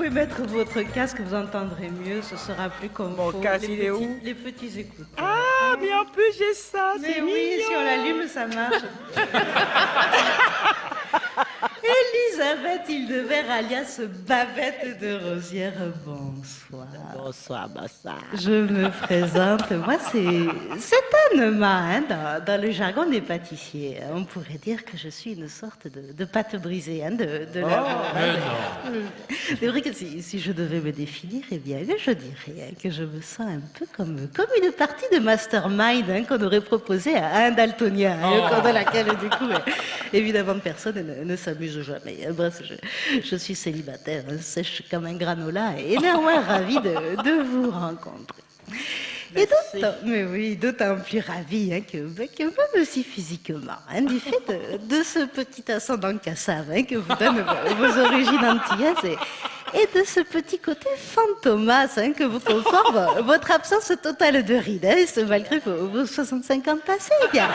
pouvez mettre votre casque, vous entendrez mieux, ce sera plus comme Mon casque, les il est petits, où Les petits écouteurs. Ah, mais en plus, j'ai ça, Mais c'est oui, mignon. si on l'allume, ça marche. Elisabeth Hildebert, alias Babette de Rosière, bonsoir. Bonsoir, bonsoir. Je me présente, moi c'est c'est Anema, hein, dans, dans le jargon des pâtissiers. On pourrait dire que je suis une sorte de, de pâte brisée hein, de, de la C'est vrai que si, si je devais me définir, eh bien, je dirais que je me sens un peu comme, comme une partie de mastermind hein, qu'on aurait proposé à un daltonien, hein, au cours de laquelle, du coup, euh, évidemment, personne ne, ne s'amuse jamais. hein. Bref, je, je suis célibataire, hein, sèche comme un granola et néanmoins ravie de, de vous rencontrer. Et d'autant, mais oui, d'autant plus ravie hein, que, bah, que même aussi physiquement, hein, du fait de, de ce petit ascendant cassave hein, que vous donnent vos, origines antillaises et, et de ce petit côté fantomas hein, que vous conforme votre absence totale de rides, hein, malgré vos, vos 65 ans passés. Eh bien,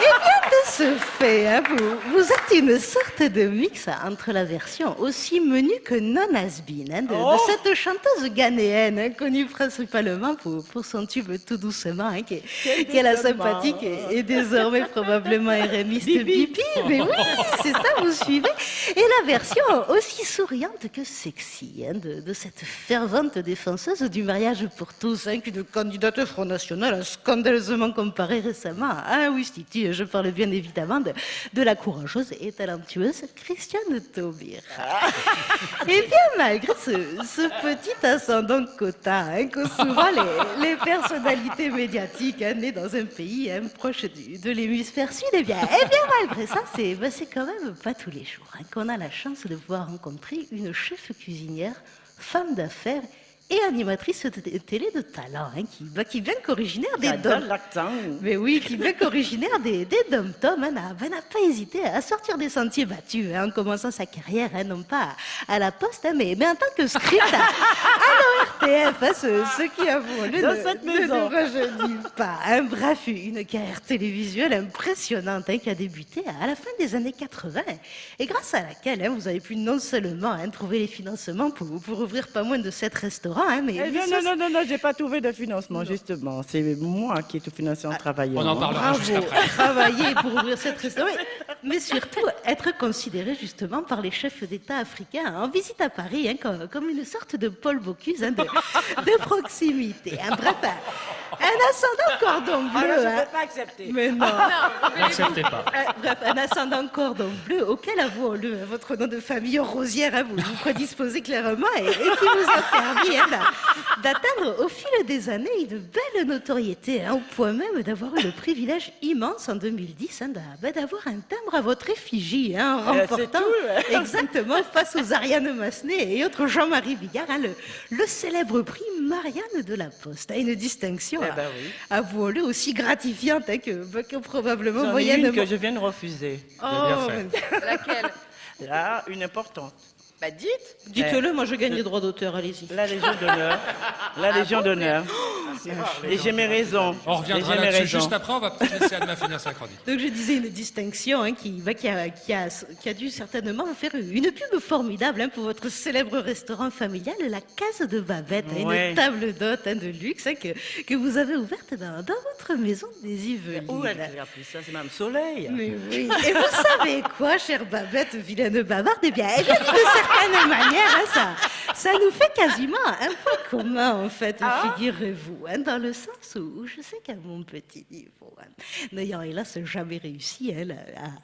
eh bien ce fait, hein, vous, vous êtes une sorte de mix entre la version aussi menue que non has been, hein, de, de cette chanteuse ghanéenne, hein, connue principalement pour, pour son tube tout doucement, qui, est- qui est la sympathique et, et désormais probablement RMiste Bibi. Mais oui, c'est ça, vous suivez. Et la version aussi souriante que sexy de, de cette fervente défenseuse du mariage pour tous, qu'une candidate Front National a scandaleusement comparée récemment à Wistiti. Je parle bien évidemment de, de la courageuse et talentueuse Christiane Taubira. Et bien malgré ce, ce petit ascendant quota hein, que souvent les, les personnalités médiatiques hein, nées dans un pays hein, proche du- de l'hémisphère sud, eh bien, eh bien malgré ça, c'est ben, c'est quand même pas tous les jours hein, qu'on a la chance de pouvoir rencontrer une chef cuisinière, femme d'affaires et animatrice de télé de talent, hein, qui, ben, qui vient qu'originaire des Dom- mais oui, qui bien qu'originaire des, des dom-toms, hein, n'a ben, n'a pas hésité à sortir des sentiers battus hein, en commençant sa carrière, hein, non pas à, à la poste, hein, mais, mais en tant que script. À, à ce, ce qui avoue le Dans ne, cette ne maison. nous rajeunit pas. hein. bref, une carrière télévisuelle impressionnante hein, qui a débuté à la fin des années 80 et grâce à laquelle hein, vous avez pu non seulement hein, trouver les financements pour, pour ouvrir pas moins de sept restaurants, hein, mais, Eh mais bien, ça, non, non, non, non, j'ai pas trouvé de financement, justement. C'est moi qui ai tout financé en travaillant. On en parlera juste Bravo, après. travailler pour ouvrir cette restaurant, mais, surtout être considéré justement par les chefs d'État africains en visite à Paris hein, comme, une sorte de Paul Bocuse hein, de, de proximité. hein. Bref, un, ascendant cordon Ah, bleu. là, je hein. peux pas accepter. Mais non. N'acceptez pas. Euh, Bref, un ascendant cordon bleu auquel, avouons-le, votre nom de famille Rosière hein, vous vous prédisposez clairement et, et qui vous a permis hein, d'a- d'atteindre au fil des années une belle notoriété, hein, au point même d'avoir eu le privilège immense en 2010 hein, ben, d'avoir un timbre à votre effigie, hein, en c'est remportant tout, ouais. exactement face aux Ariane Massenet et autres Jean-Marie Bigard hein, le, le célèbre prix Marianne de la Poste, hein, une distinction, Eh ben oui. avouons-le, aussi gratifiante hein, que, ben, que probablement J'en ai moyennement une que je viens de refuser. Oh, Laquelle? Là, une importante. Bah dites Dites-le, moi je gagne les droits d'auteur, allez-y. La Légion d'honneur. La Légion d'honneur. Et j'ai mes raisons. On reviendra là-dessus juste après. On va peut-être laisser Anna finir sa chronique. Donc je disais une distinction hein, qui, bah, qui, a, qui, a, qui a dû certainement vous faire une pub formidable hein, pour votre célèbre restaurant familial, la Case de Babette, hein, Ouais. une table d'hôte hein, de luxe hein, que, que vous avez ouverte dans, dans votre maison des Yvelines. Où elle a appris ça C'est Mme Soleil. Mais oui. Et vous savez quoi, chère Babette, vilaine bavarde? Eh bien, eh bien, d'une certaine manière, hein, ça, ça nous fait quasiment un point commun, en fait, figurez-vous, hein, dans le sens où je sais qu'à mon petit niveau, hein, n'ayant hélas jamais réussi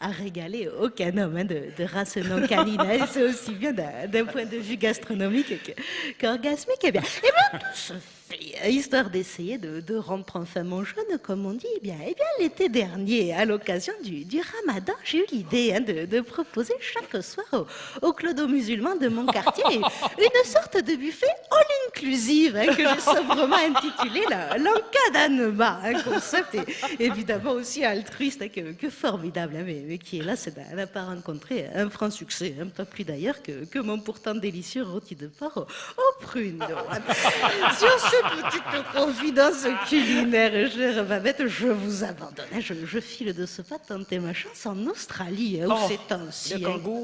à, à régaler aucun homme hein, de, de race non canine, c'est aussi bien d'un point de vue gastronomique que- qu'orgasmique, eh bien, eh bien, tout se fait, hein, histoire d'essayer de, de rompre enfin mon jeûne, comme on dit, eh bien, eh bien l'été dernier, à l'occasion du, du ramadan, j'ai eu l'idée hein, de, de proposer chaque soir aux, aux clodos musulmans de mon quartier une sorte de buffet all conclusive hein, que j'ai sobrement intitulée l'encadènement, un concept évidemment aussi altruiste hein, que, formidable, hein, mais, qui, là, n'a pas rencontré un franc succès, pas plus d'ailleurs que, que, mon pourtant délicieux rôti de porc au, prunes. Sur cette petite confidence culinaire, chère Babette, je vous abandonne. Je, je, file de ce pas tenter ma chance en Australie, où oh, c'est ainsi.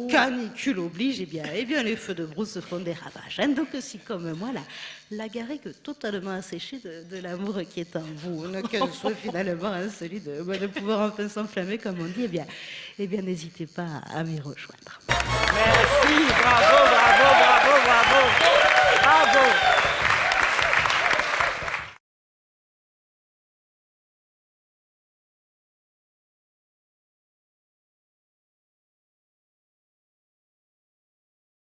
canicule oblige, et eh bien, eh bien les feux de brousse font des ravages. donc si comme moi, la, la garrigue totalement asséchée de, l'amour qui est en vous, qu'elle soit finalement celui de, de pouvoir enfin s'enflammer, comme on dit, eh bien, eh bien n'hésitez pas à m'y rejoindre. Merci, bravo, bravo, bravo, bravo, bravo.